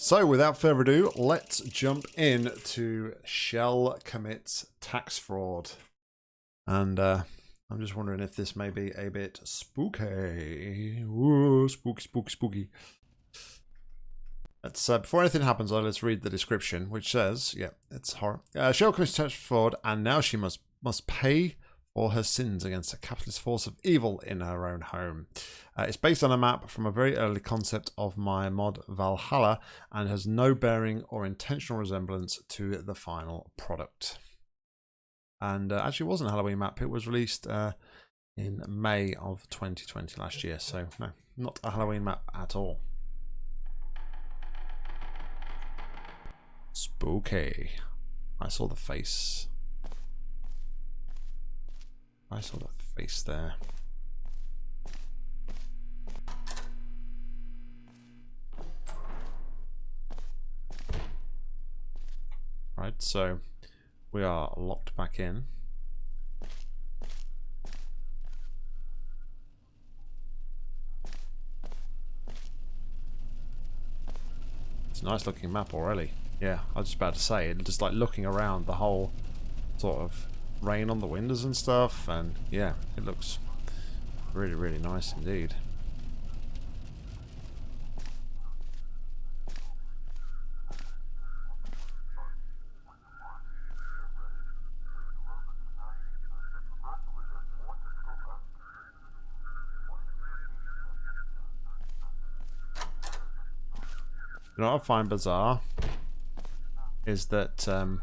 So, without further ado, let's jump in to Chell commits tax fraud. And uh, I'm just wondering if this may be a bit spooky. Ooh, spooky, spooky, spooky. Let's, uh, before anything happens, let's read the description, which says, yeah, it's horror. Uh, Chell commits tax fraud, and now she must must pay for her sins against a capitalist force of evil in her own home. Uh, it's based on a map from a very early concept of my mod Valhalla and has no bearing or intentional resemblance to the final product. And uh, actually, wasn't a Halloween map. It was released uh, in May of 2020 last year. So, no, not a Halloween map at all. Spooky. I saw the face. I saw the face there. Right, so we are locked back in. It's a nice looking map already. Yeah, I was just about to say, just like looking around the whole sort of rain on the windows and stuff and yeah it looks really really nice indeed. You know what I find bizarre is that um,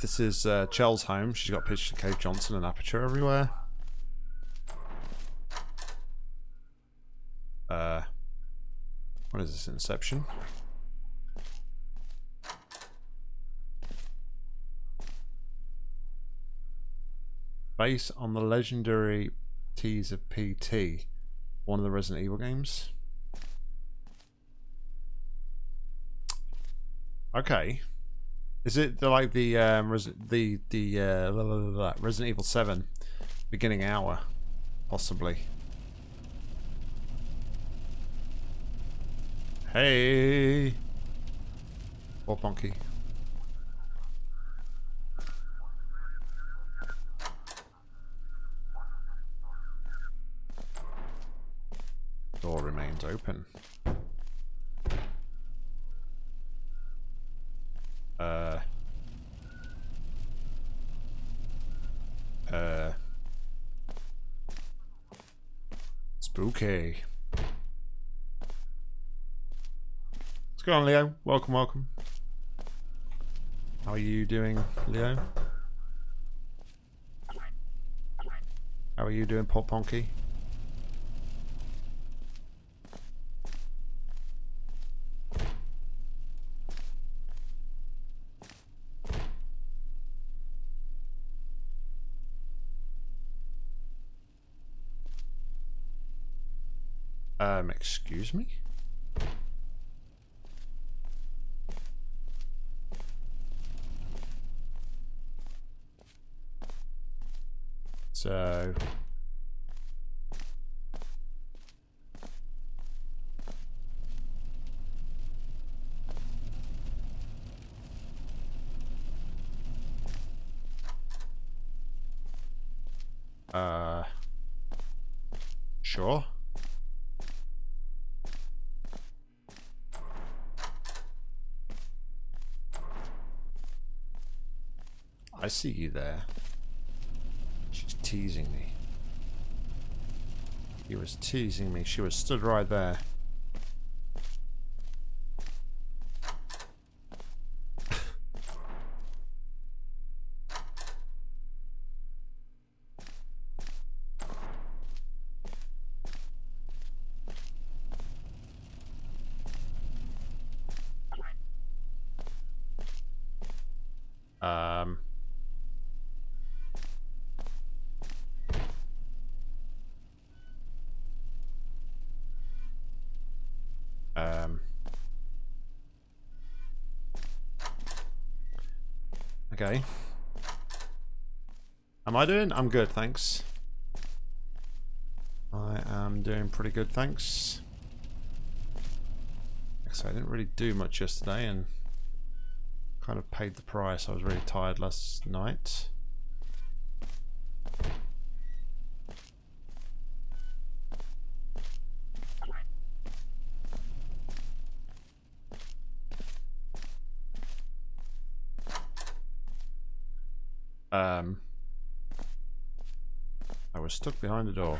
this is uh, Chell's home. She's got pictures of Cave Johnson and Aperture everywhere. Uh, what is this? Inception? Based on the legendary tease of PT, one of the Resident Evil games. Okay. Is it the, like the um, the the uh, blah, blah, blah, Resident Evil Seven beginning hour, possibly? Hey, or Ponky. Door remains open. Uh, uh, spooky. What's going on, Leo? Welcome, welcome. How are you doing, Leo? How are you doing, Pop Ponky? Um, excuse me? So... Uh... Sure. I see you there. She's teasing me. He was teasing me. She was stood right there. um... Um, okay. Am I doing? I'm good, thanks. I am doing pretty good, thanks. So I didn't really do much yesterday and kind of paid the price. I was really tired last night. Um, I stuck behind the door.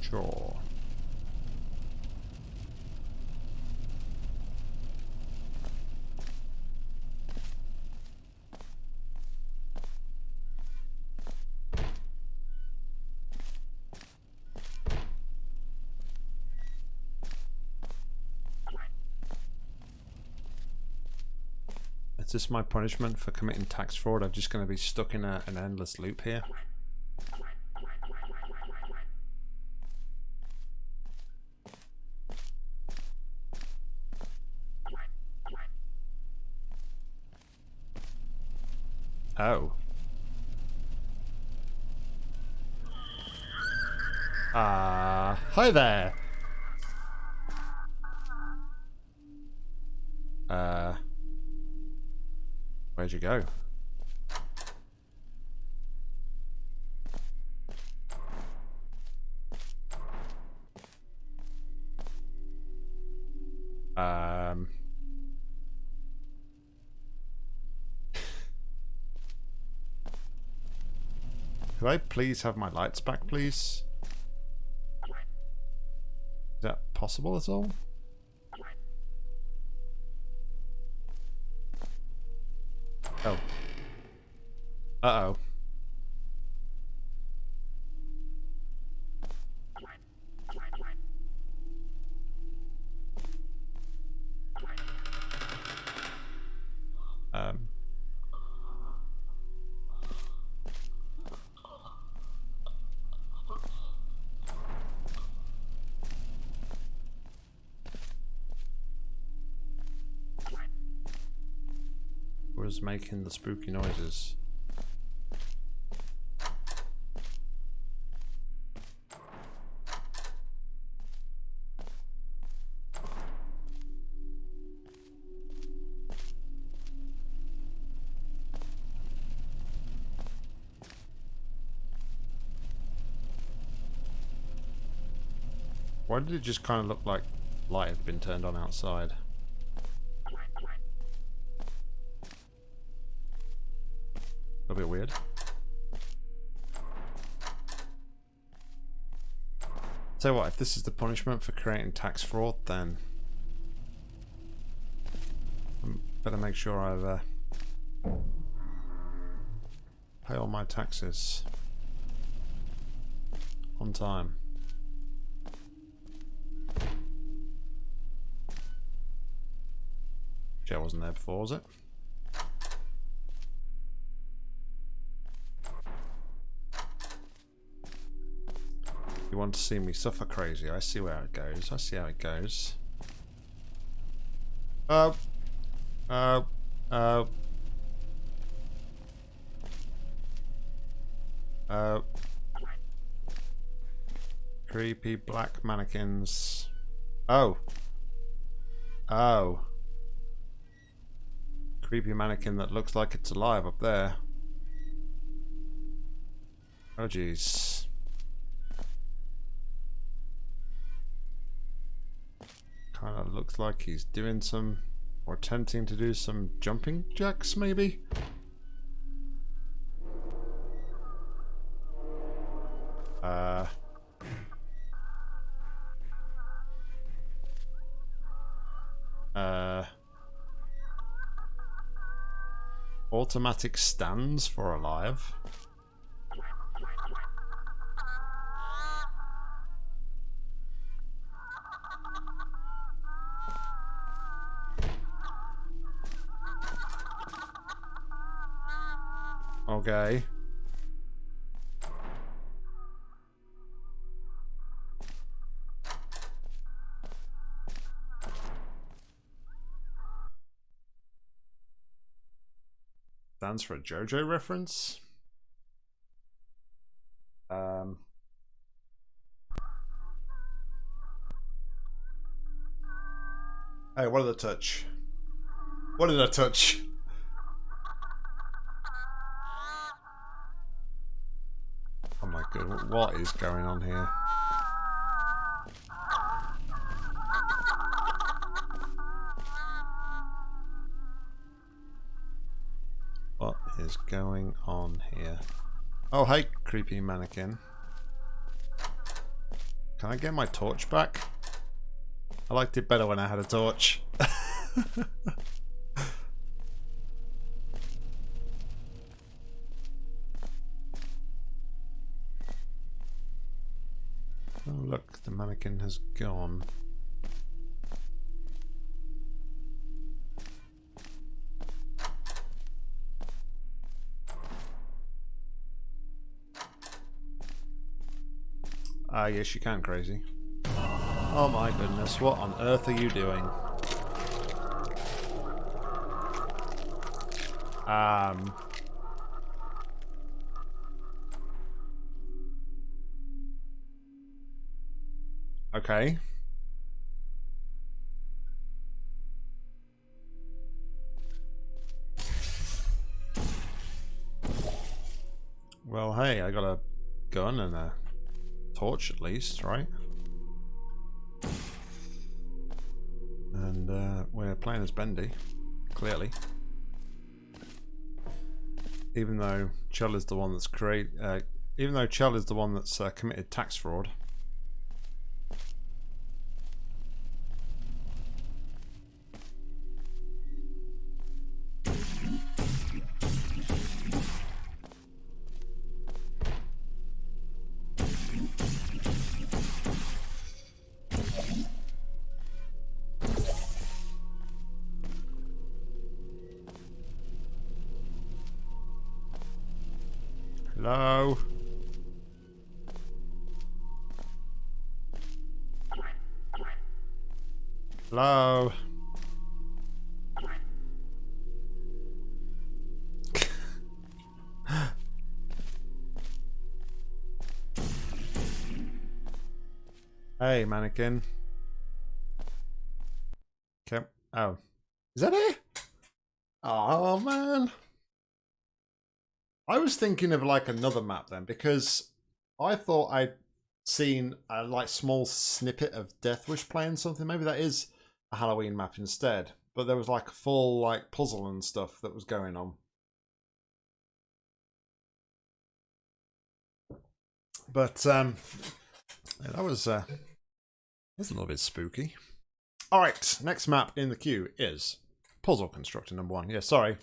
Sure. Is this my punishment for committing tax fraud? I'm just going to be stuck in a, an endless loop here. Oh. Ah, uh, hi there. You go? Um. Could I please have my lights back, please? Is that possible at all? Was making the spooky noises. Why did it just kind of look like light had been turned on outside? So what, if this is the punishment for creating tax fraud, then I better make sure I've uh, pay all my taxes on time. Joe wasn't there before, was it? You want to see me suffer crazy. I see where it goes. I see how it goes. Uh, uh, uh, uh, creepy black mannequins. Oh. Oh. Creepy mannequin that looks like it's alive up there. Oh jeez. Kind of looks like he's doing some, or attempting to do some jumping jacks, maybe? Uh... Uh... Automatic stands for alive. Okay. Stands for a JoJo reference? Um... Hey, what did I touch? What did I touch? God, what is going on here? What is going on here? Oh, hey, creepy mannequin. Can I get my torch back? I liked it better when I had a torch. has gone. Ah, yes, you can, crazy. Oh my goodness, what on earth are you doing? Um... Okay. Well, hey, I got a gun and a torch at least, right? And uh, we're playing as Bendy, clearly. Even though Chell is the one that's create, uh, even though Chell is the one that's uh, committed tax fraud. Hello? Hello? hey, mannequin. Okay. Oh. Is that it? Oh, man. I was thinking of like another map then because I thought I'd seen a like small snippet of Death Wish playing something. Maybe that is a Halloween map instead. But there was like a full like puzzle and stuff that was going on. But um yeah, that was uh that's a little bit spooky. Alright, next map in the queue is Puzzle Constructor number one. Yeah, sorry.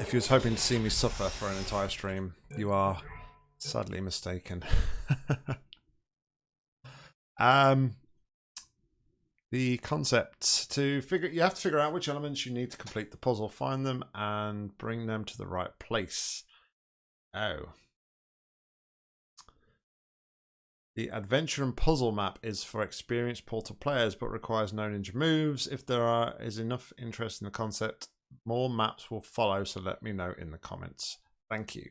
If you was hoping to see me suffer for an entire stream, you are sadly mistaken. um, the concept to figure you have to figure out which elements you need to complete the puzzle, find them, and bring them to the right place. Oh. The adventure and puzzle map is for experienced Portal players, but requires no ninja moves. If there are, is enough interest in the concept, more maps will follow, so let me know in the comments. Thank you.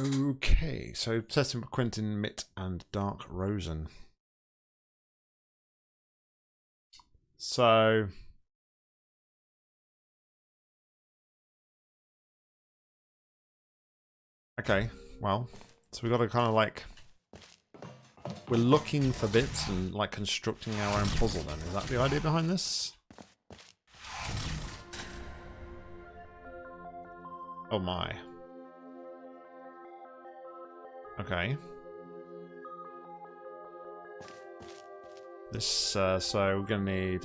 Okay, so testing for Quentin, Mitt, and Dark Rosen. So... Okay, well, so we've got to kind of like... We're looking for bits and like constructing our own puzzle then. Is that the idea behind this? Oh my. Okay. This, uh, so we're gonna need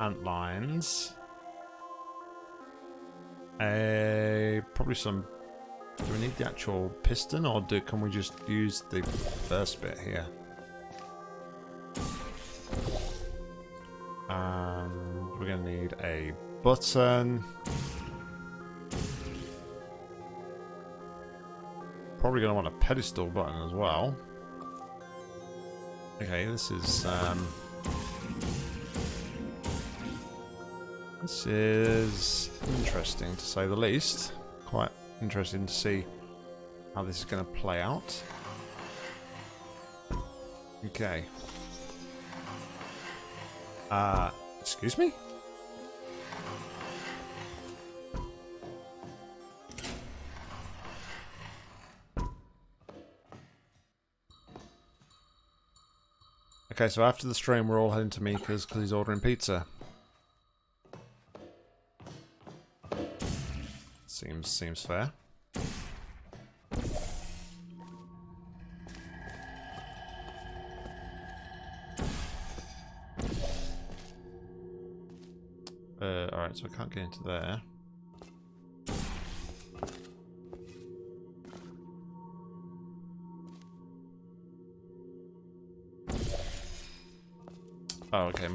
ant lines. A probably some. Do we need the actual piston, or do can we just use the first bit here? And we're gonna need a button. Probably going to want a pedestal button as well. Okay, this is... Um, This is interesting to say the least. Quite interesting to see how this is going to play out. Okay. Uh, excuse me? Okay, so after the stream, we're all heading to Mika's because he's ordering pizza. Seems seems fair. Uh, alright, so I can't get into there.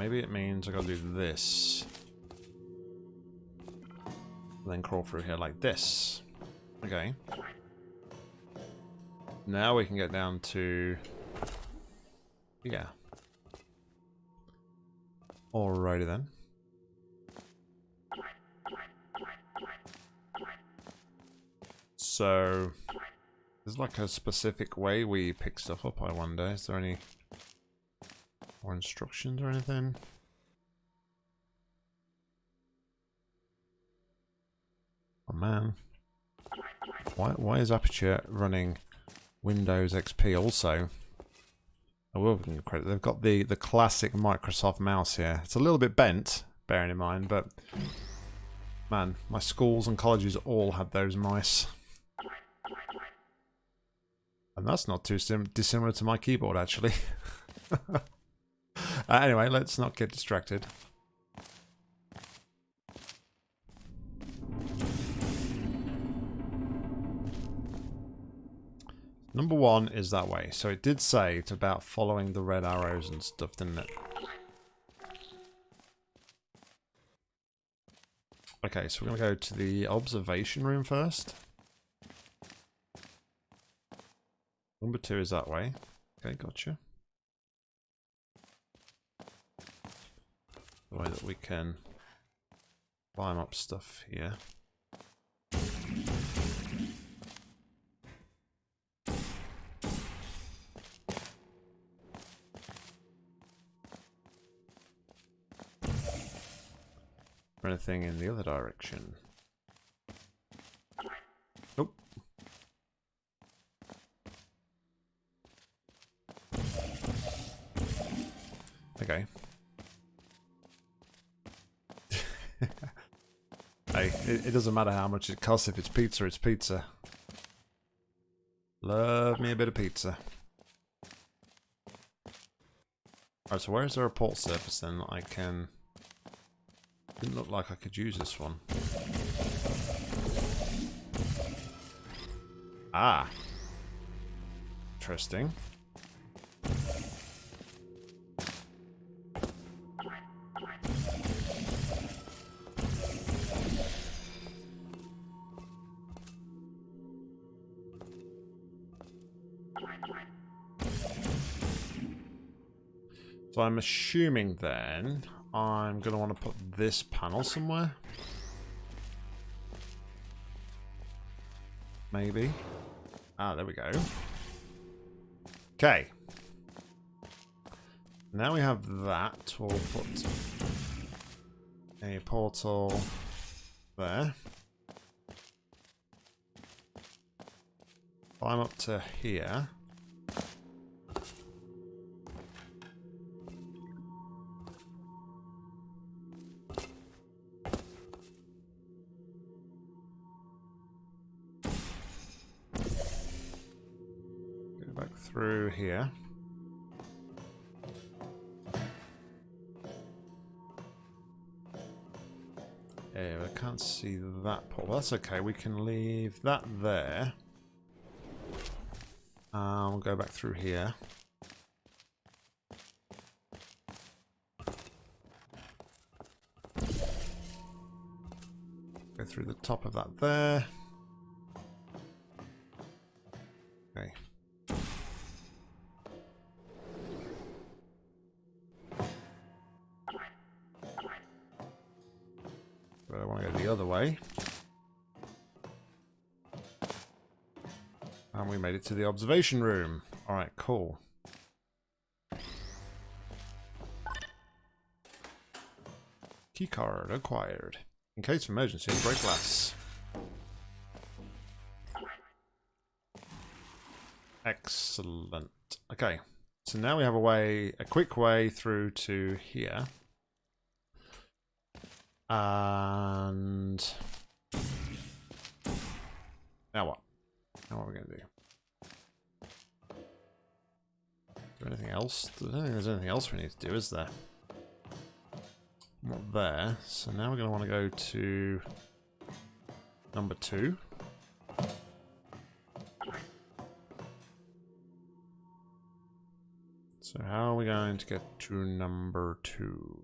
Maybe it means I gotta do this. then crawl through here like this. Okay. Now we can get down to... Yeah. Alrighty then. So, there's like a specific way we pick stuff up, I wonder. Is there any more instructions or anything? Oh man. Why, why is Aperture running Windows XP also? I will give them credit. They've got the, the classic Microsoft mouse here. It's a little bit bent, bearing in mind, but man, my schools and colleges all had those mice. And that's not too dissimilar to my keyboard, actually. uh, anyway, let's not get distracted. Number one is that way. So it did say it's about following the red arrows and stuff, didn't it? Okay, so we're going to go to the observation room first. Number two is that way. Okay, gotcha. The way that we can climb up stuff here. Or anything in the other direction. Nope. Okay. hey, it, it doesn't matter how much it costs. If it's pizza, it's pizza. Love me a bit of pizza. Alright, so where is there a port surface then that I can... Didn't look like I could use this one. Ah. Interesting. So I'm assuming then I'm going to want to put this panel somewhere. Maybe. Ah, there we go. Okay. Now we have that. We'll put a portal there. Climb up to here. Can't see that. Well, that's okay. We can leave that there. Um, we'll go back through here. Go through the top of that there. but to the observation room. Alright, cool. Keycard acquired. In case of emergency, break glass. Excellent. Okay, so now we have a way, a quick way through to here. And now what? Now what are we going to do? There anything else? I don't think there's anything else we need to do, is there? Not there. So now we're going to want to go to number two. So how are we going to get to number two?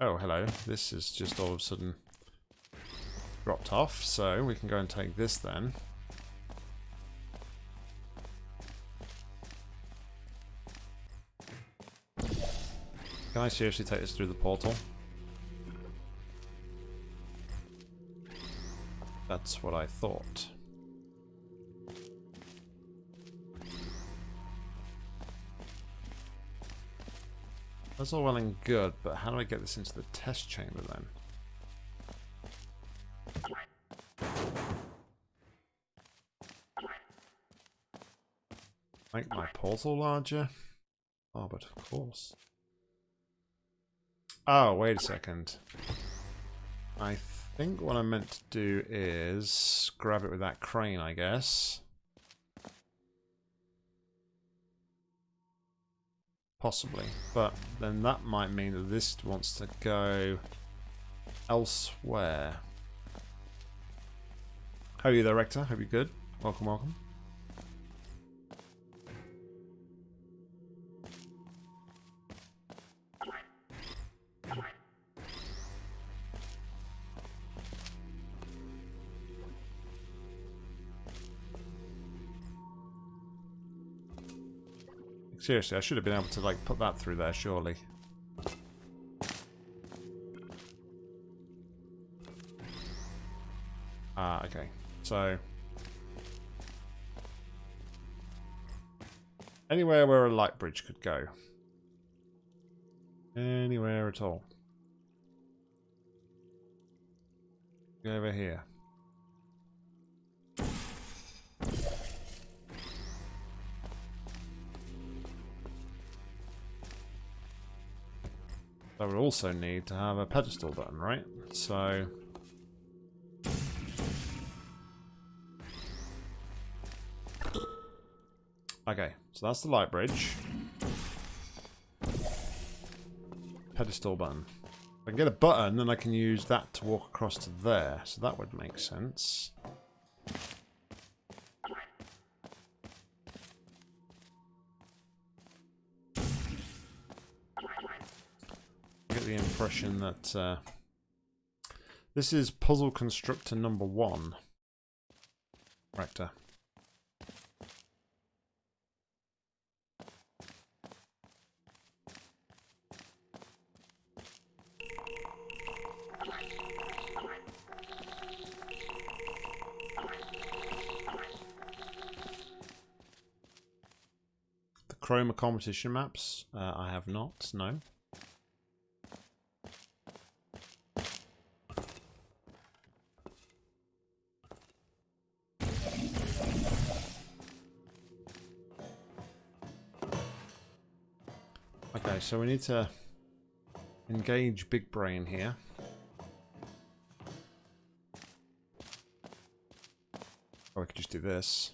Oh, hello. This is just all of a sudden dropped off, so we can go and take this then. Can I seriously take this through the portal? That's what I thought. That's all well and good, but how do I get this into the test chamber then? Make my portal larger? Oh, but of course. Oh, wait a second. I think what I meant to do is grab it with that crane, I guess. Possibly. But then that might mean that this wants to go elsewhere. How are you there, Rector? Hope you're good. Welcome, welcome. Seriously, I should have been able to like put that through there, surely. Ah, okay. So... Anywhere where a light bridge could go. Anywhere at all. Over here. I would also need to have a pedestal button, right? So... Okay, so that's the light bridge. Pedestal button. If I can get a button, then I can use that to walk across to there. So that would make sense. Impression that uh, this is puzzle constructor number one. Rector. The Chroma competition maps, uh, I have not, no. So we need to engage Big Brain here. Or we could just do this.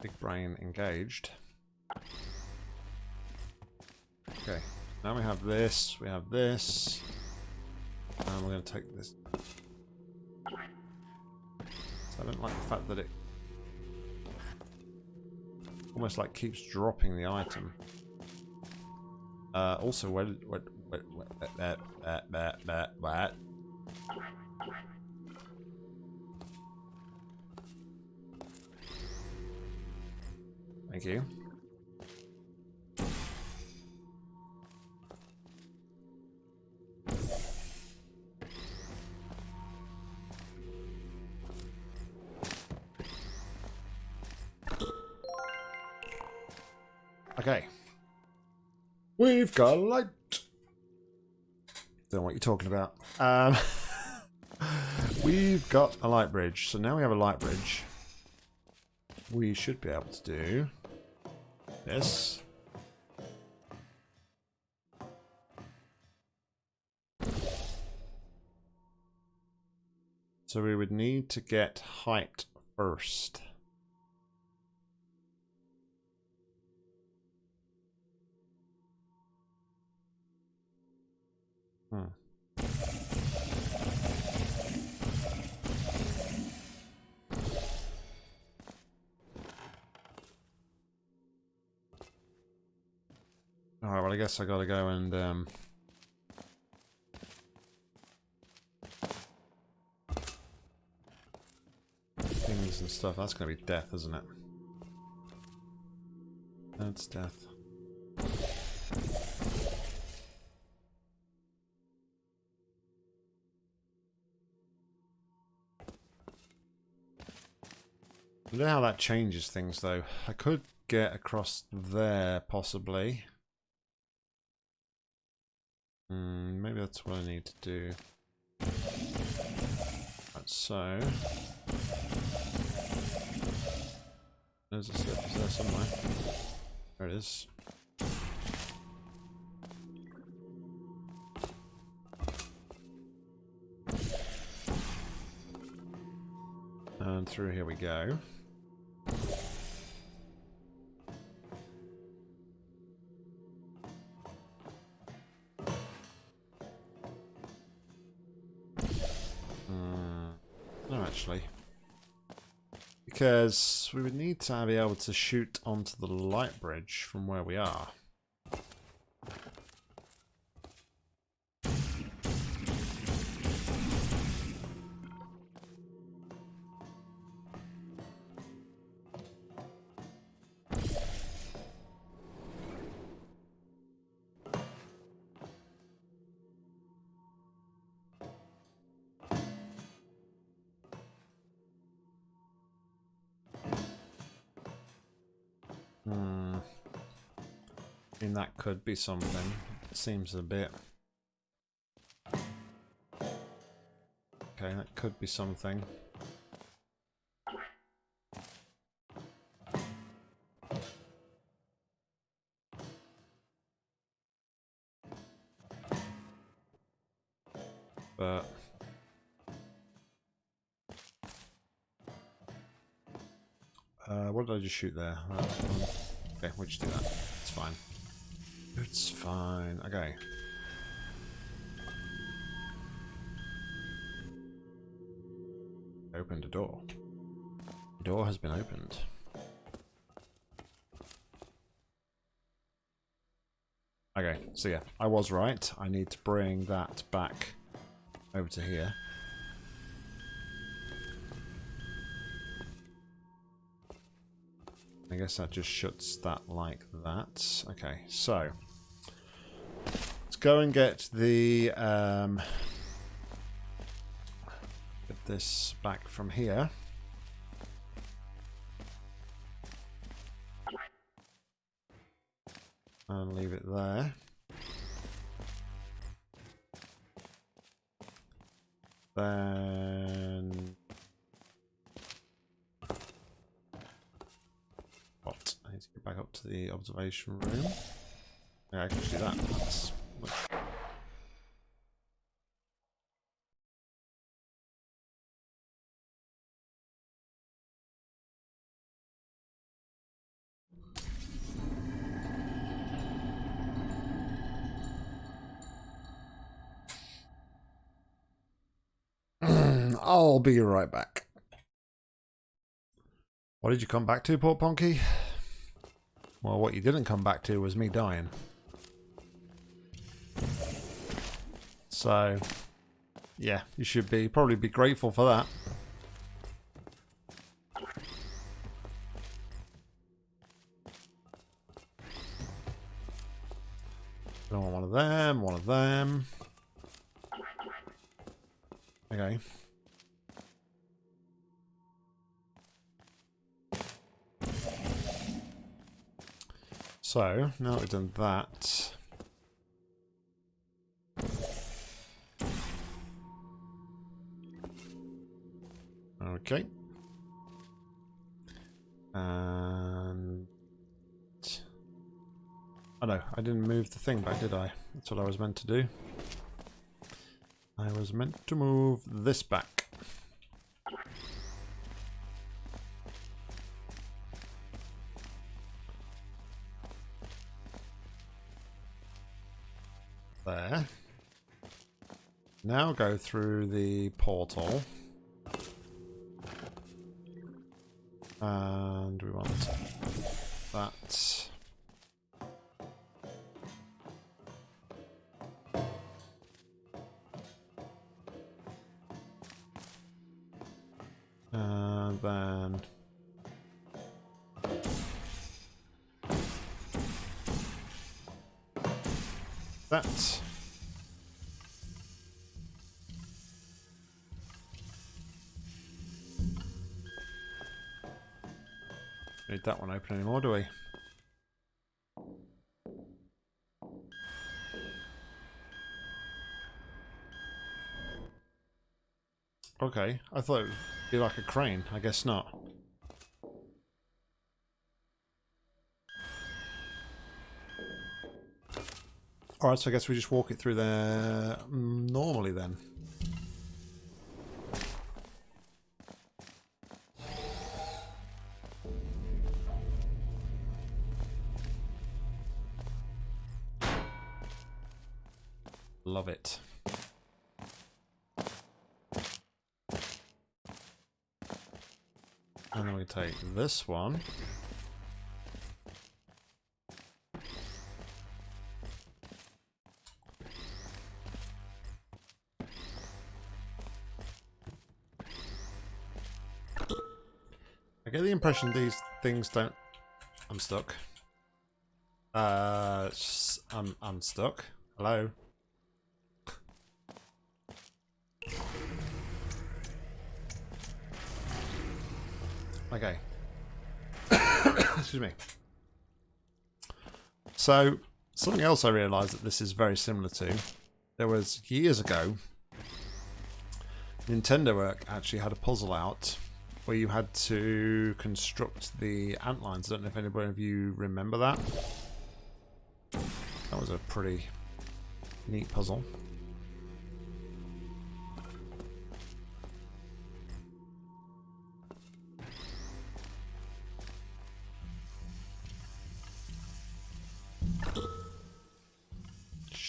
Big Brain engaged. Okay, now we have this, we have this, and we're going to take this. So I don't like the fact that it almost like keeps dropping the item. Uh, also, what, what, what, what, that, that, that, that, that. Thank you. We've got a light. Don't know what you're talking about. Um, we've got a light bridge. So now we have a light bridge. We should be able to do this. So we would need to get height first. Well I guess I gotta go and um things and stuff. That's gonna be death, isn't it? That's death. I don't know how that changes things though. I could get across there possibly. Mm, maybe that's what I need to do. Right, so. There's a surface there somewhere. There it is. And through here we go. Actually. Because we would need to be able to shoot onto the light bridge from where we are. Be something. It seems a bit... Okay, that could be something. But... Uh, what did I just shoot there? okay, we'll just do that. It's fine. It's fine. Okay. Opened a door. The door has been opened. Okay, so yeah, I was right. I need to bring that back over to here. I guess that just shuts that like that. Okay, so go and get the um, get this back from here. And leave it there. Then... What? I need to get back up to the observation room. I'll be right back. What did you come back to, Port Ponky? Well, what you didn't come back to was me dying. So, yeah, you should be probably be grateful for that. I want one of them, one of them. Okay. So, now that we've done that... Okay. And... Oh no, I didn't move the thing back, did I? That's what I was meant to do. I was meant to move this back. Now go through the portal. And we want that one open anymore, do we? Okay, I thought it would be like a crane. I guess not. Alright, so I guess we just walk it through there normally then. Love it. And then we take this one. I get the impression these things don't... I'm stuck. Uh, I'm, I'm stuck. Hello? Okay. Excuse me. So, something else I realised that this is very similar to, there was years ago, Nintendo Work actually had a puzzle out where you had to construct the ant lines. I don't know if anybody of you remember that. That was a pretty neat puzzle.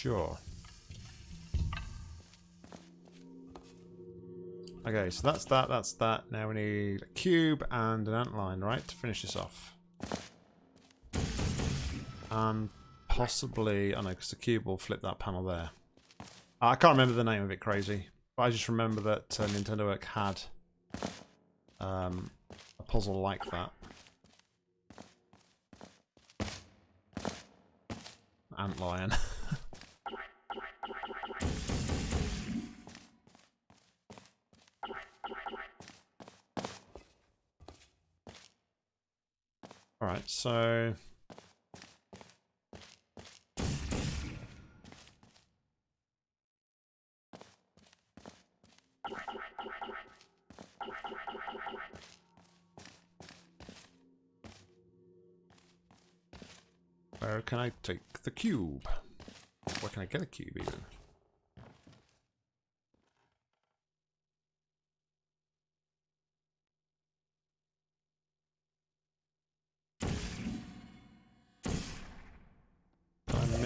Sure. Okay, so that's that, that's that. Now we need a cube and an ant line, right, to finish this off. And possibly, I know, because the cube will flip that panel there. I can't remember the name of it, crazy. But I just remember that uh, Nintendo Work had um, a puzzle like that. Ant lion. Alright, so... Where can I take the cube? Where can I get a cube even?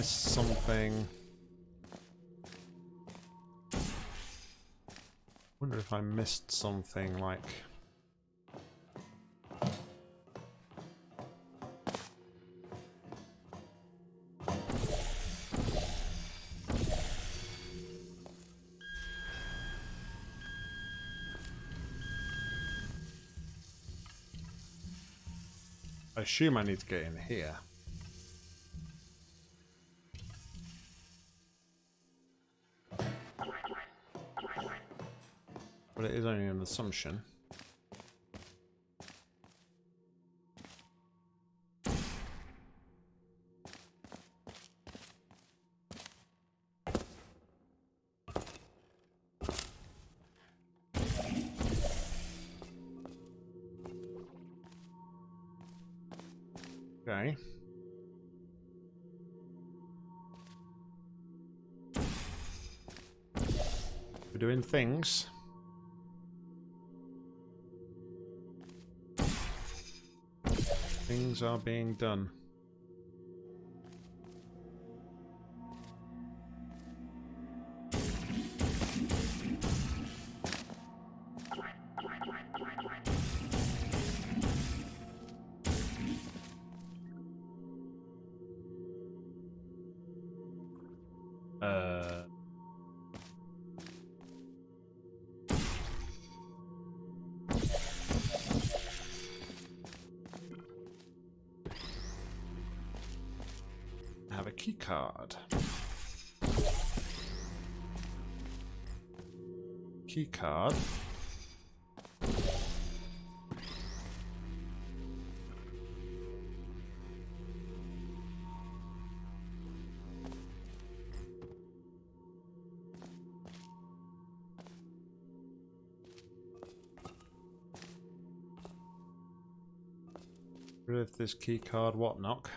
Missed something. wonder if I missed something like... I assume I need to get in here. But it is only an assumption. Okay. We're doing things. Are being done. Key card. This key card, what knock?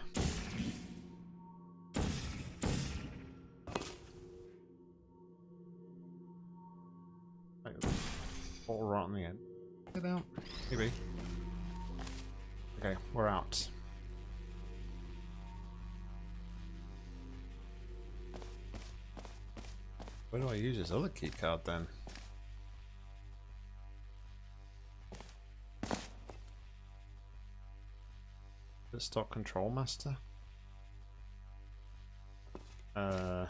All right on the end. Get out. Maybe. Okay, we're out. Where do I use this other key card then? The stock control master? Uh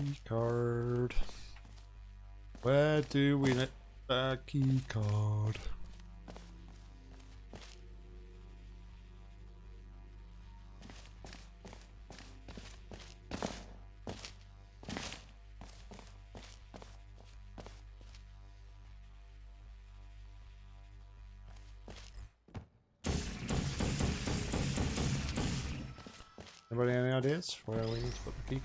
Key card. Where do we let the key card? Anybody any ideas where we need to put the key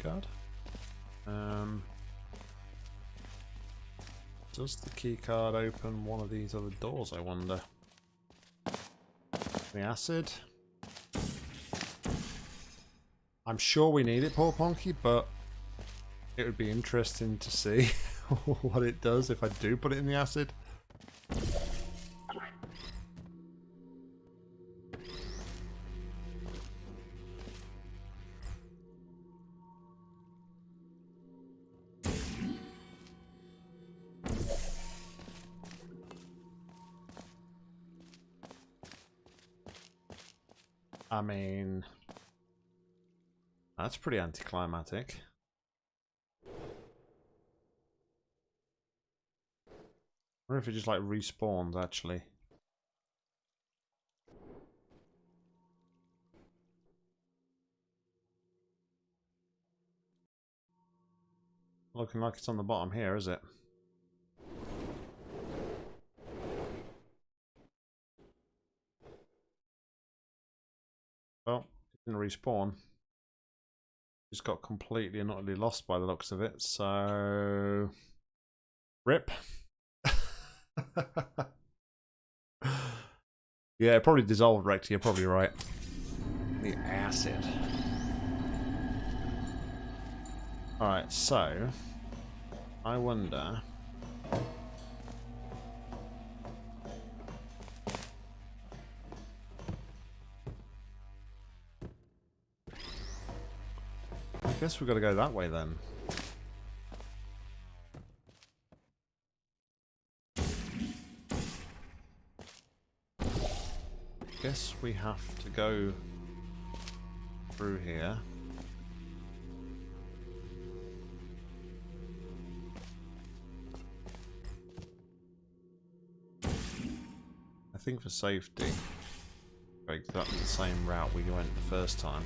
does the key card open one of these other doors, I wonder? The acid? I'm sure we need it, poor Ponky, but it would be interesting to see what it does if I do put it in the acid. Pretty anticlimactic. I wonder if it just like respawns actually. Looking like it's on the bottom here, is it? Well, it didn't respawn. Just got completely and utterly lost by the looks of it, so... Rip. yeah, it probably dissolved, Rex, you're probably right. The acid. Alright, so... I wonder... guess we've got to go that way then. Guess we have to go through here. I think for safety, exactly the same route we went the first time.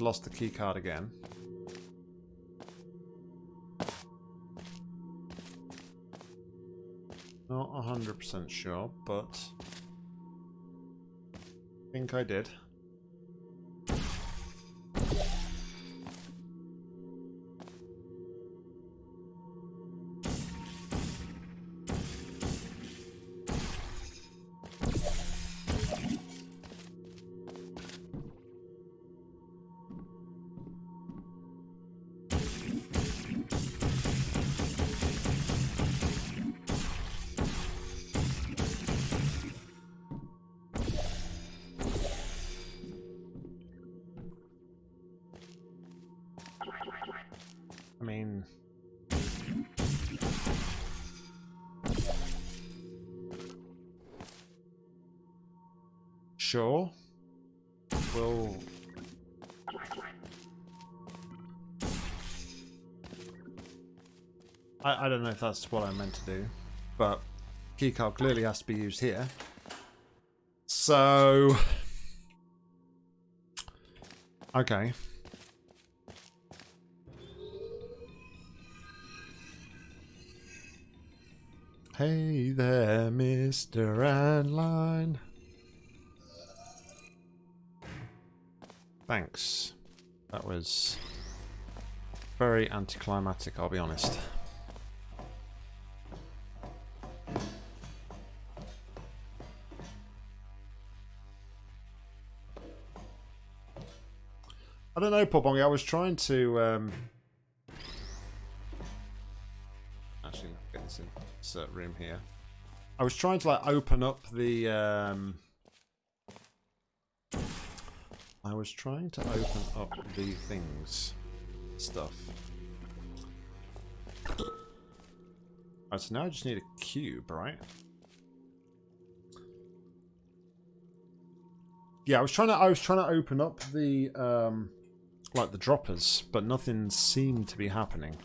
Lost the key card again. Not 100% sure, but I think I did. I, I don't know if that's what I meant to do, but keycard clearly has to be used here. So... Okay. Hey there, Mr. Antline. Thanks. That was very anticlimactic, I'll be honest. I don't know, Pobongi. I was trying to um, Actually, get this insert room here. I was trying to like open up the um I was trying to open up the things stuff. Alright, so now I just need a cube, right? Yeah, I was trying to I was trying to open up the um like the droppers, but nothing seemed to be happening.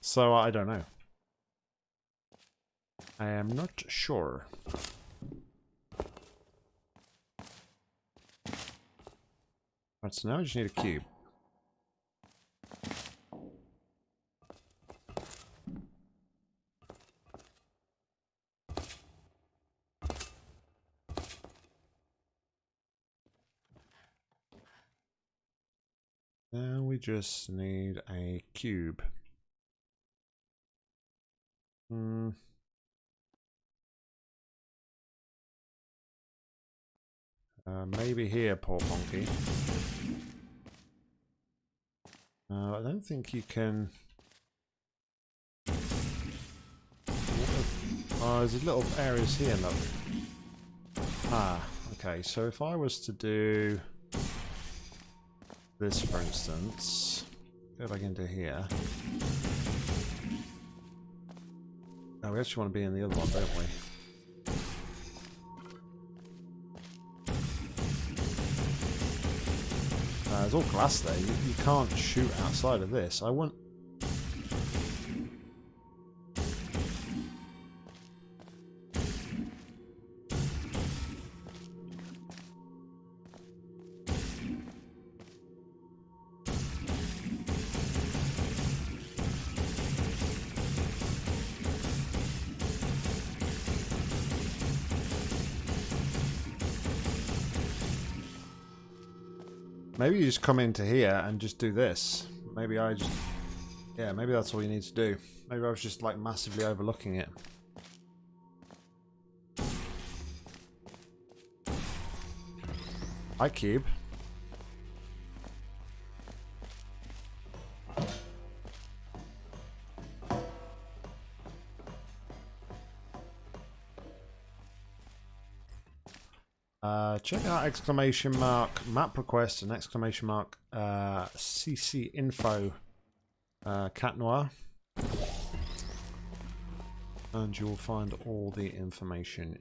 So I don't know. I am not sure. Right, so now I just need a cube. Now we just need a cube. Hmm. Uh, maybe here, poor monkey. Uh, I don't think you can... Oh, there's little areas here, look. Ah, okay, so if I was to do this, for instance, go back into here. Now we actually want to be in the other one, don't we? There's all glass there. You, you can't shoot outside of this. I want Maybe you just come into here and just do this. Maybe I just... Yeah, maybe that's all you need to do. Maybe I was just like massively overlooking it. Hi, Cube. Check out exclamation mark map request and exclamation mark uh, CC info uh, cat noir. And you will find all the information.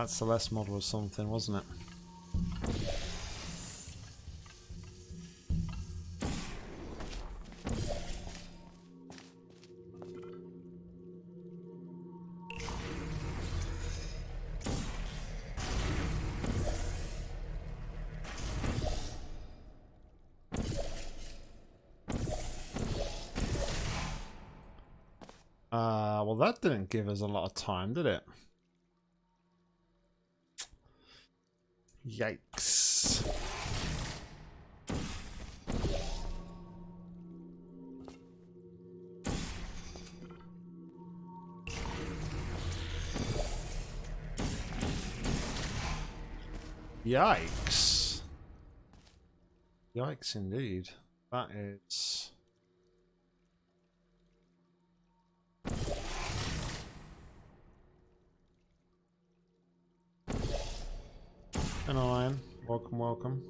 That Celeste model was something, wasn't it? Uh, well that didn't give us a lot of time, did it? Yikes. Yikes. Yikes indeed. That is... And Iron, welcome, welcome.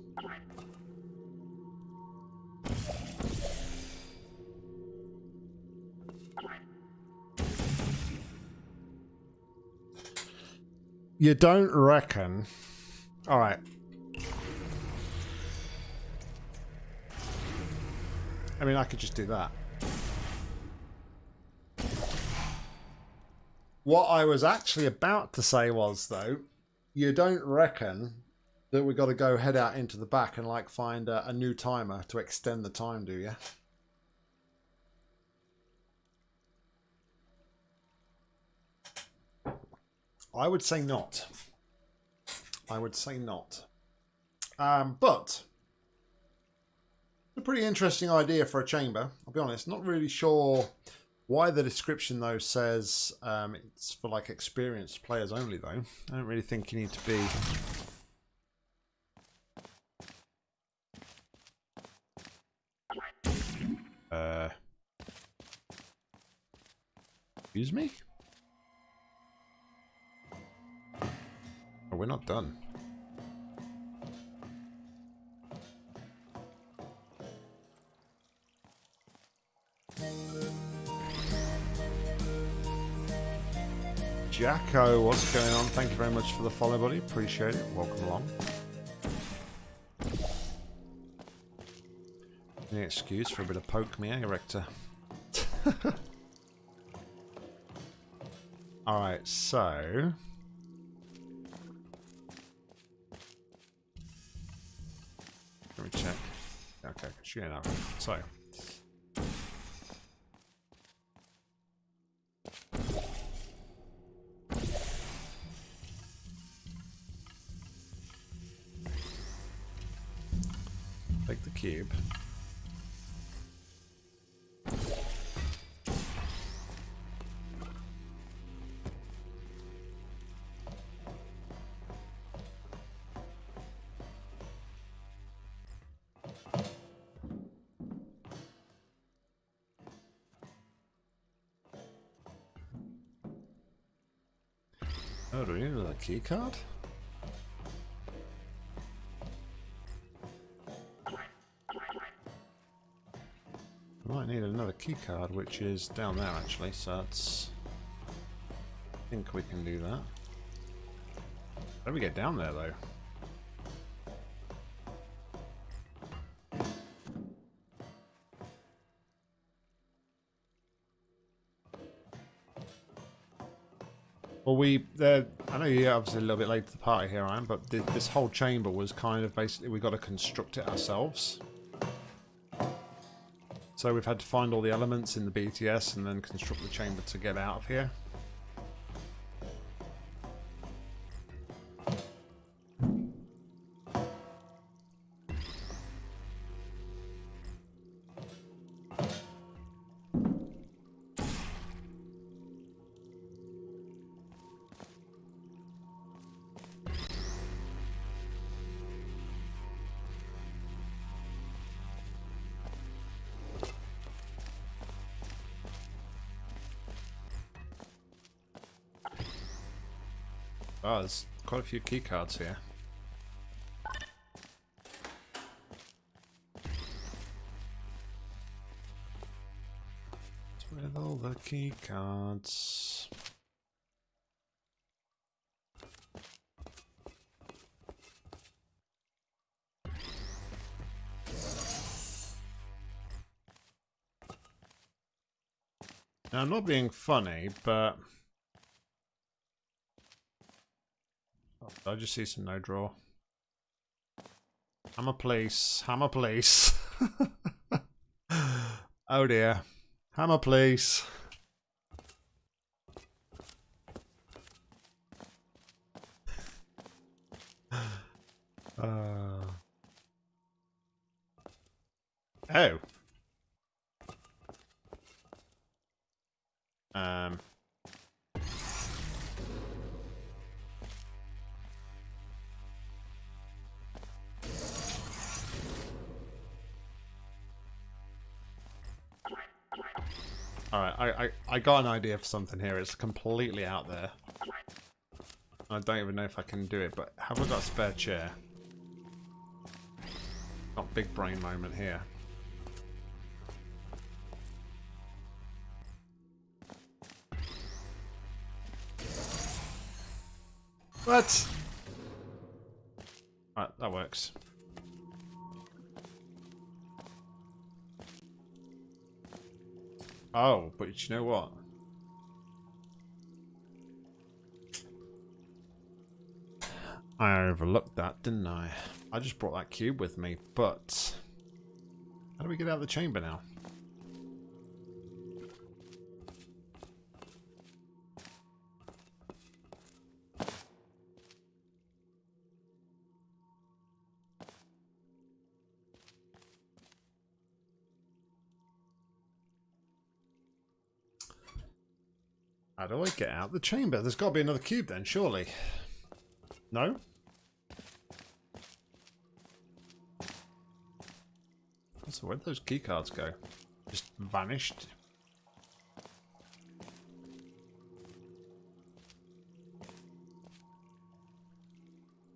You don't reckon? Alright. I mean, I could just do that. What I was actually about to say was, though, you don't reckon that we got to go head out into the back and like find a, a new timer to extend the time, do you? I would say not. I would say not. Um, but a pretty interesting idea for a chamber. I'll be honest, not really sure why the description though says um, it's for like experienced players only though. I don't really think you need to be Uh, excuse me? Oh, we're not done. Jacko, what's going on? Thank you very much for the follow, buddy. Appreciate it. Welcome along. Any excuse for a bit of poke me, eh, Rector? Alright, so... Let me check. Okay, she ain't So... Take the cube. Do we key card? I might need another key card, which is down there actually, so that's... I think we can do that. How do we get down there though? Well, we, uh, Obviously a little bit late to the party here, I am, but th this whole chamber was kind of basically, we got to construct it ourselves. So we've had to find all the elements in the BTS and then construct the chamber to get out of here. Quite a few key cards here. With all the key cards. Now, I'm not being funny, but... I just see some no draw. Hammer police. Hammer police. oh dear. Hammer police. Uh. Oh. Um. Alright, I, I, I got an idea for something here. It's completely out there. I don't even know if I can do it, but have I got a spare chair? Not big brain moment here. What? Right, that works. Oh, but you know what? I overlooked that, didn't I? I just brought that cube with me, but... How do we get out of the chamber now? Do I get out the chamber? There's got to be another cube then, surely. No? So where'd those keycards go? Just vanished?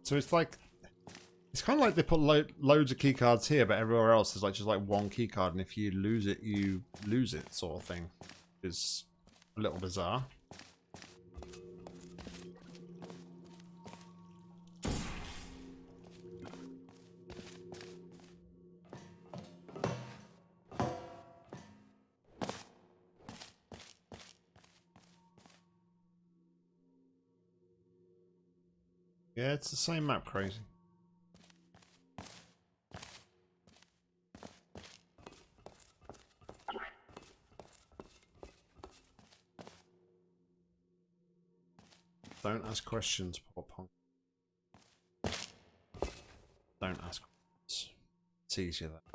So it's like... It's kind of like they put lo loads of keycards here, but everywhere else is like just like one keycard, and if you lose it, you lose it, sort of thing. Is a little bizarre. It's the same map, crazy. Don't ask questions, Pop. Don't ask questions. It's easier that.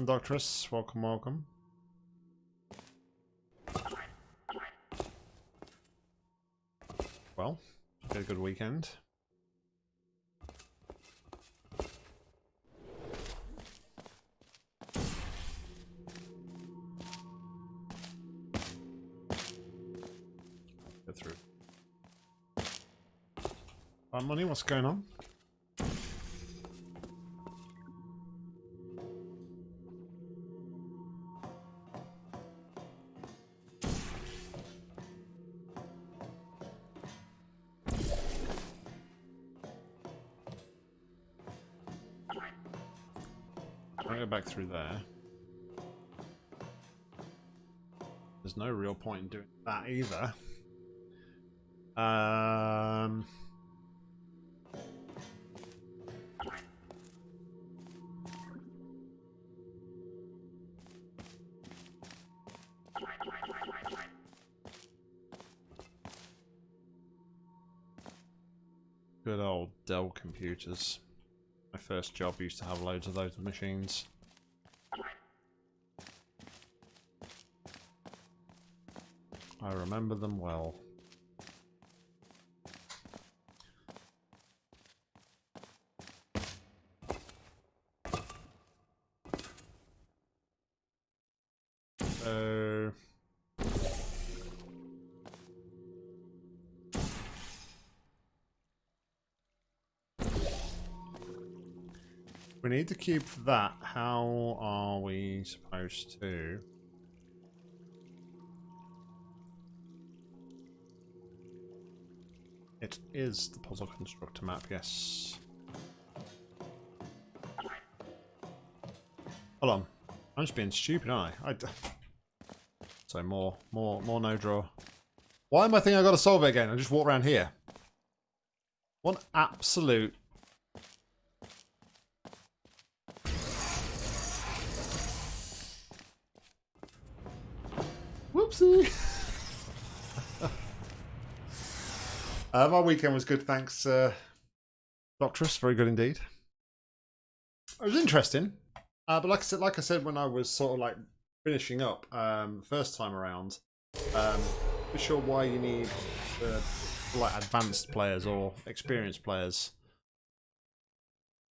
And Doctress, welcome, welcome. Well, had a good weekend. Get through. Uh, money, what's going on? Through there. There's no real point in doing that either. Um... Good old Dell computers. My first job used to have loads of those machines. I remember them well. So... We need to keep that. How are we supposed to... It is the puzzle constructor map, yes. Hold on. I'm just being stupid, aren't I? I so more, more, more no draw. Why am I thinking I got to solve it again? I just walk around here. One absolute uh, my weekend was good, thanks, uh, Doctress. Very good indeed. It was interesting, uh, but like I said, like I said when I was sort of like finishing up um, first time around, um, not sure why you need like advanced players or experienced players.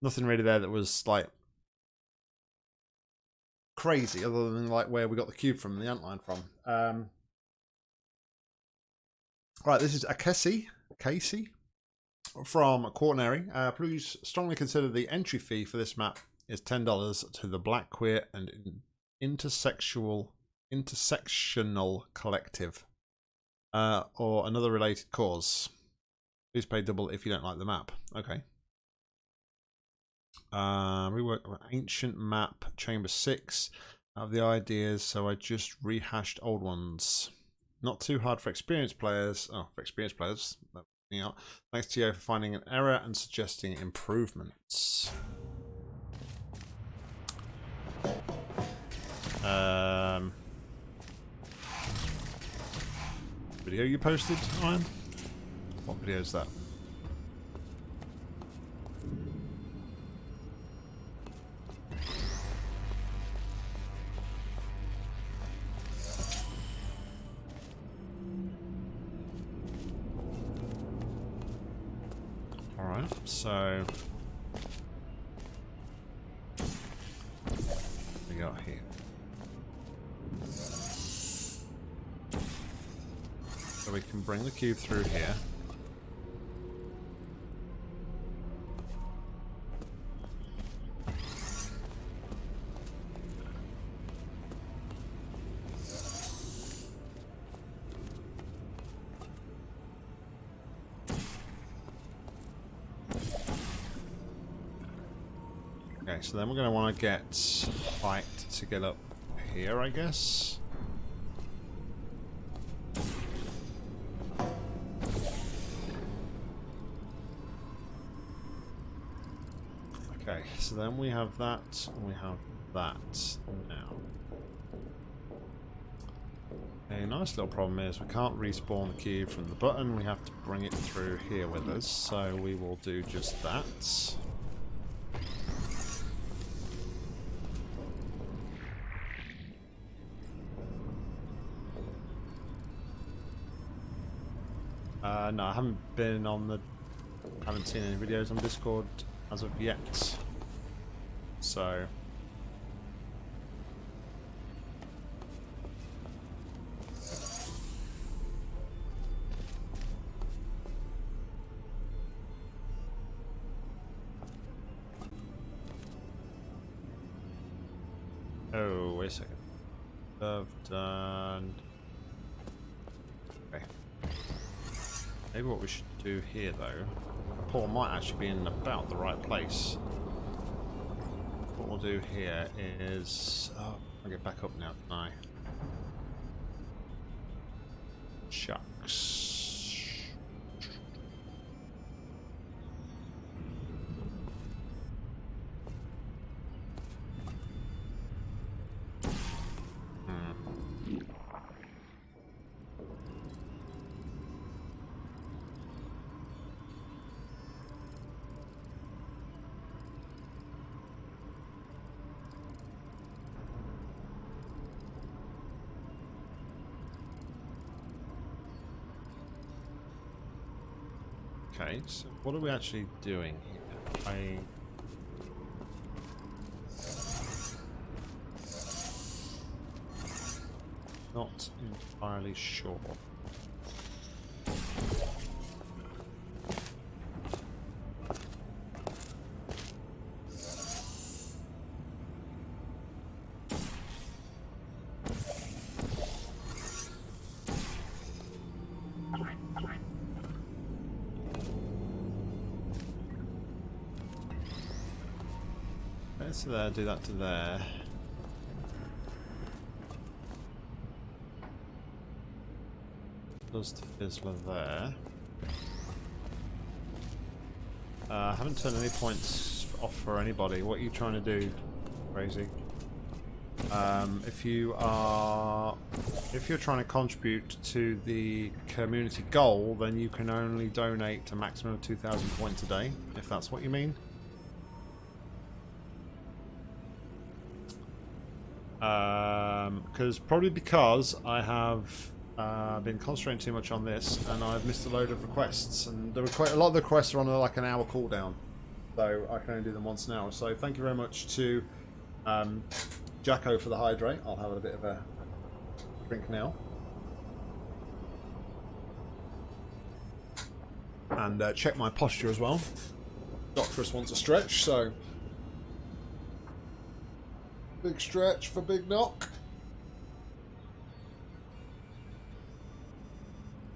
Nothing really there that was like crazy other than like where we got the cube from, the antline from. Um, right, this is Akesi, Casey from Quaternary. Uh, please strongly consider the entry fee for this map is ten dollars to the Black Queer and Intersexual Intersectional Collective, uh, or another related cause. Please pay double if you don't like the map. Okay. Uh, rework ancient map, chamber six. I have the ideas, so I just rehashed old ones. Not too hard for experienced players. Oh, for experienced players. Thanks to you for finding an error and suggesting improvements. Um, video you posted, Ryan? What video is that? So we got here. So we can bring the cube through here. So then we're going to want to get height to get up here, I guess. Okay, so then we have that, and we have that now. A nice little problem is we can't respawn the cube from the button, we have to bring it through here with us, so we will do just that. Haven't been on the... haven't seen any videos on Discord as of yet. So... do here, though, Paul might actually be in about the right place. What we'll do here is... Oh, I'll get back up now, can I? Okay, so what are we actually doing here? I... Not entirely sure. There, do that to there. Does the fizzler there. Uh, I haven't turned any points off for anybody. What are you trying to do, Crazy? Um, if you are, if you're trying to contribute to the community goal, then you can only donate a maximum of 2,000 points a day, if that's what you mean. Because probably because I have uh, been concentrating too much on this and I've missed a load of requests. And the requ a lot of the requests are on like an hour cooldown so I can only do them once an hour. So thank you very much to um, Jacko for the hydrate. I'll have a bit of a drink now. And uh, check my posture as well. Doctorus wants a stretch so Big stretch for Big Nock.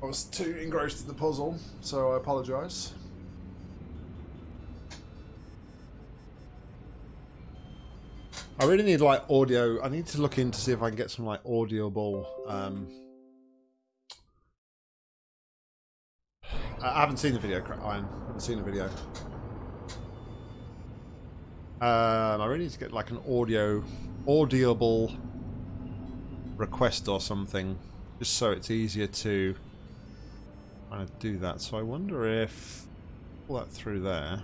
I was too engrossed in the puzzle, so I apologise. I really need like audio. I need to look in to see if I can get some like audioable. Um, I haven't seen the video, I haven't seen the video. Um, I really need to get like an audio, audible request or something, just so it's easier to kind of do that. So I wonder if pull that through there.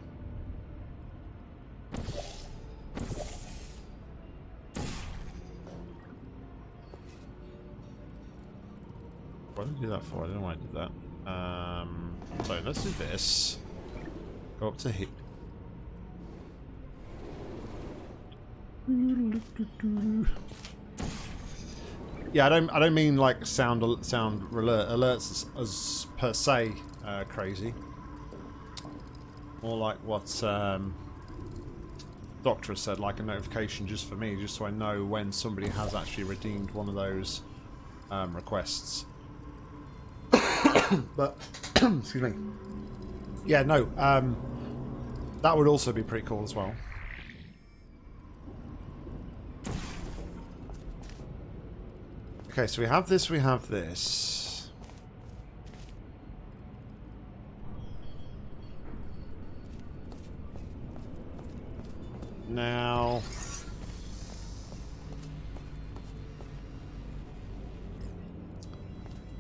What did I do that for? I don't know why I did that. Um, so let's do this. Go up to here. Yeah, I don't. I don't mean like sound sound alert, alerts as, as, per se uh, crazy. More like what um, Doctor said, like a notification just for me, just so I know when somebody has actually redeemed one of those um, requests. but excuse me. Yeah, no. Um, that would also be pretty cool as well. Okay, so we have this, we have this. Now...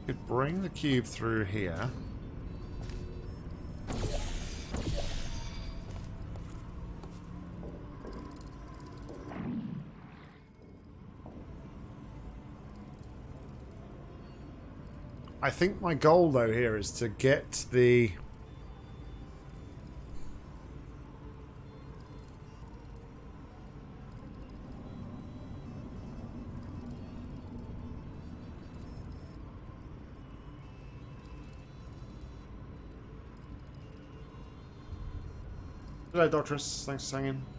Could bring the cube through here. I think my goal though here is to get the Hello, Doctress. Thanks for singing.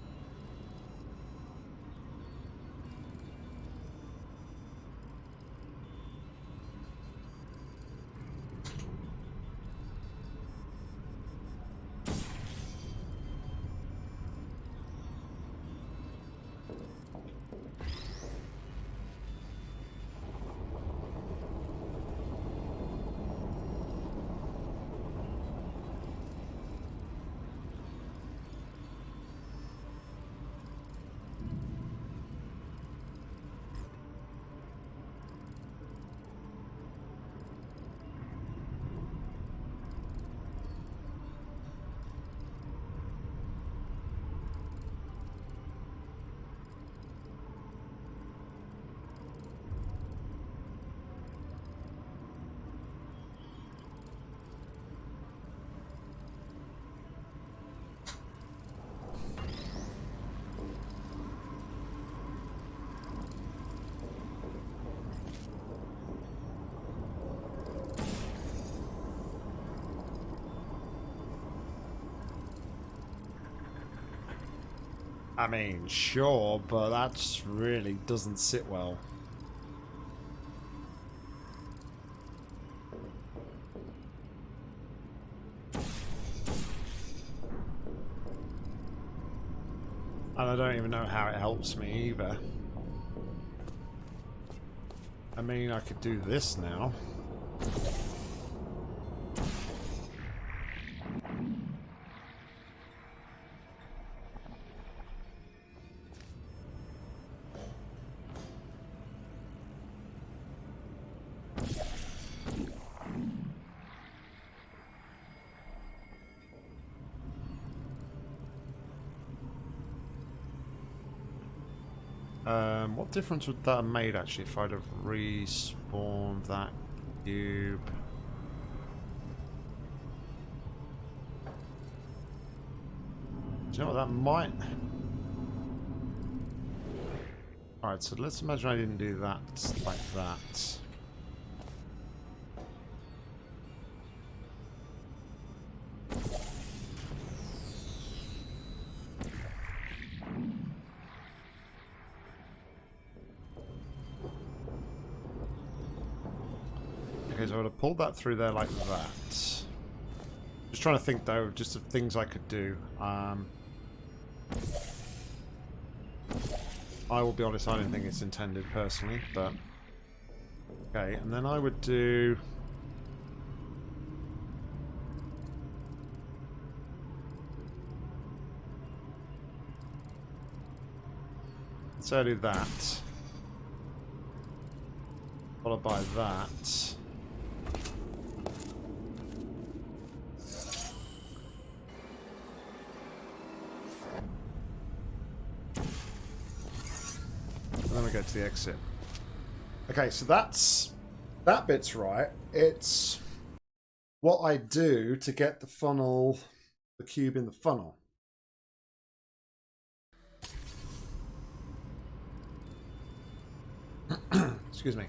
I mean, sure, but that really doesn't sit well. And I don't even know how it helps me either. I mean, I could do this now. Difference would that have made actually if I'd have respawned that cube? Do you know what that might... Alright, so let's imagine I didn't do that like that. That through there like that. Just trying to think though, just of things I could do. Um, I will be honest, I don't think it's intended personally, but... Okay, and then I would do... So I do that. Followed by that. And then we go the exit. Okay, so that's that bit's right. It's what I do to get the funnel, the cube in the funnel. Excuse me.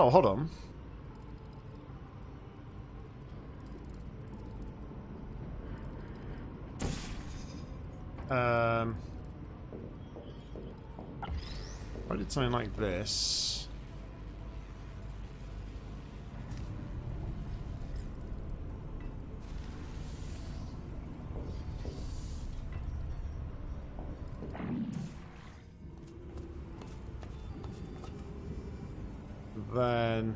Oh, hold on. Um, I did something like this. Then...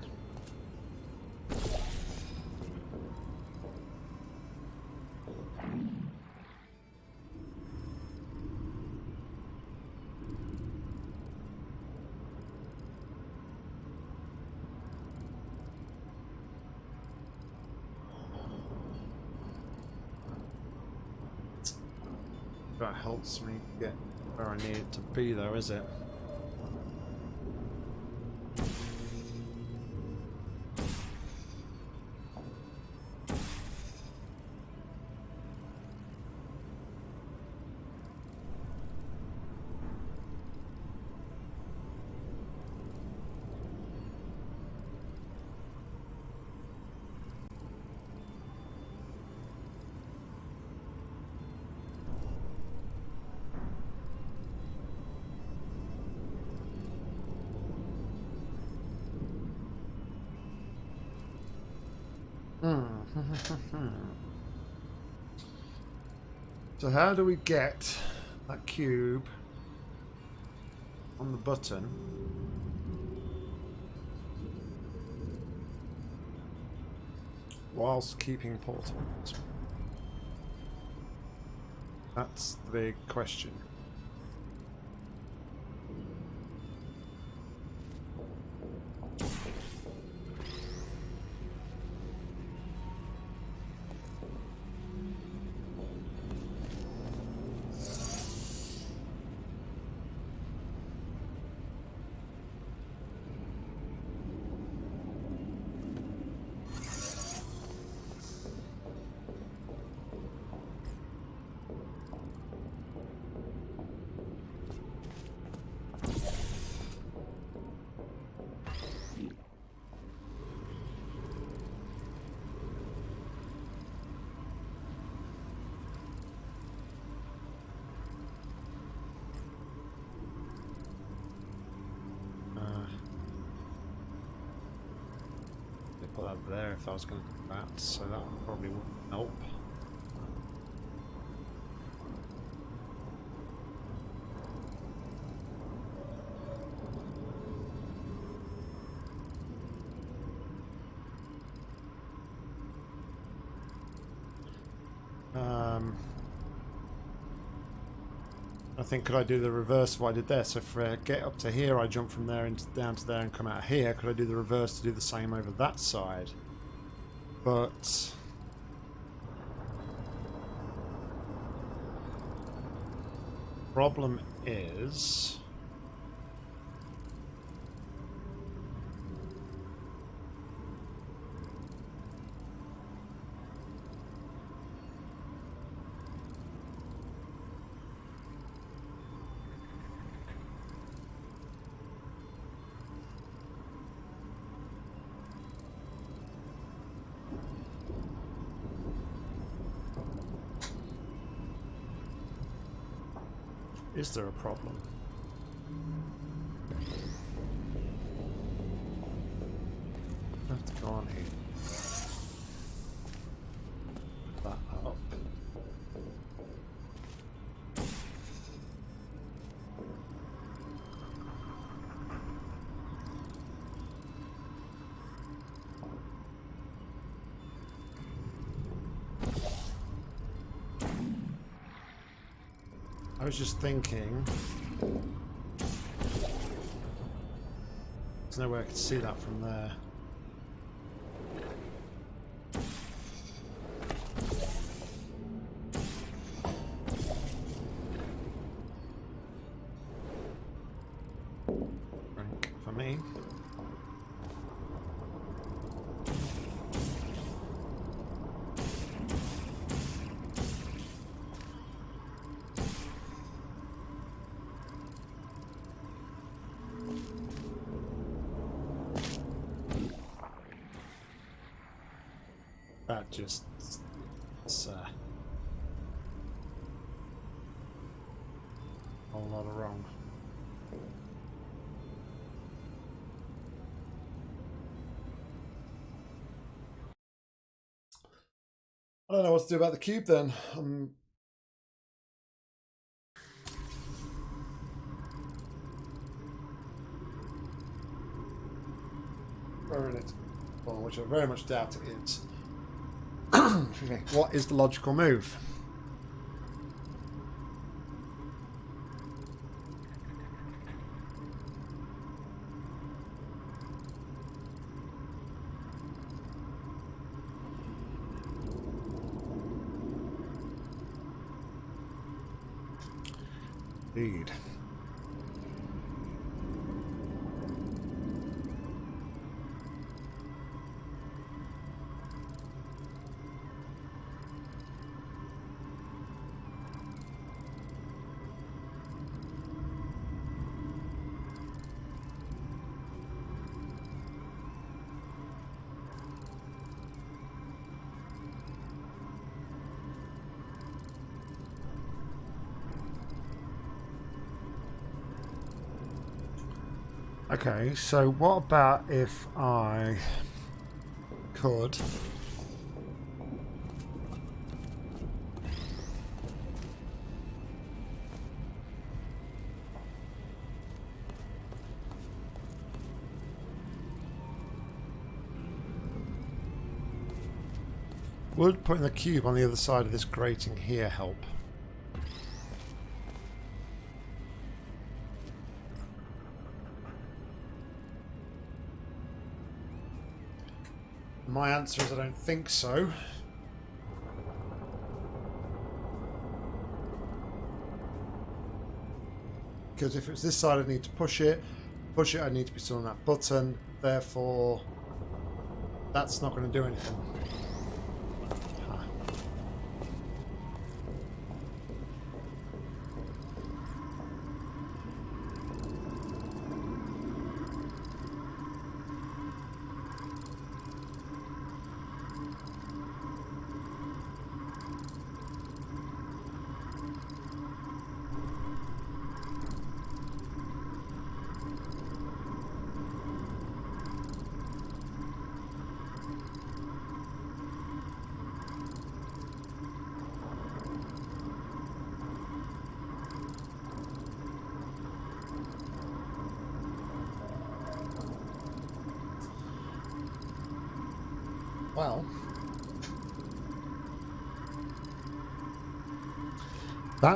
Helps me get where I need it to be though, is it? So how do we get that cube on the button? Whilst keeping portals. That's the big question. I was going to do that, so that probably wouldn't help. Um, I think could I do the reverse of what I did there? So if I get up to here, I jump from there into down to there and come out here. Could I do the reverse to do the same over that side? But problem is. Is there a problem? To go on here. I was just thinking. There's no way I could see that from there. Rank for me. That just it's uh, a whole lot of wrong. I don't know what to do about the cube then. Um, throwing it, well, which I very much doubt it is. What is the logical move? Indeed. So what about if I could Would putting the cube on the other side of this grating here help? My answer is I don't think so. Because if it's this side I need to push it, push it I need to be still on that button, therefore that's not going to do anything.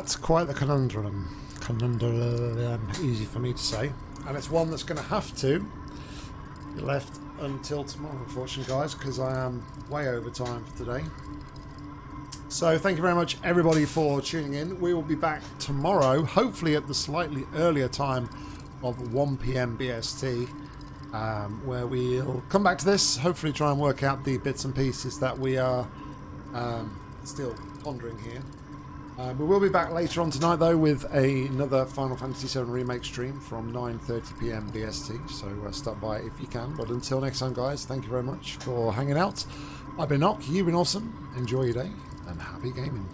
That's quite the conundrum. Conundrum, easy for me to say. And it's one that's going to have to be left until tomorrow, unfortunately, guys, because I am way over time for today. So thank you very much, everybody, for tuning in. We will be back tomorrow, hopefully at the slightly earlier time of 1 p.m. BST, um, where we'll come back to this, hopefully try and work out the bits and pieces that we are um, still pondering here. Uh, we will be back later on tonight, though, with a, another Final Fantasy VII Remake stream from 9.30pm BST, so uh, stop by if you can. But until next time, guys, thank you very much for hanging out. I've been Nock, you've been awesome. Enjoy your day, and happy gaming.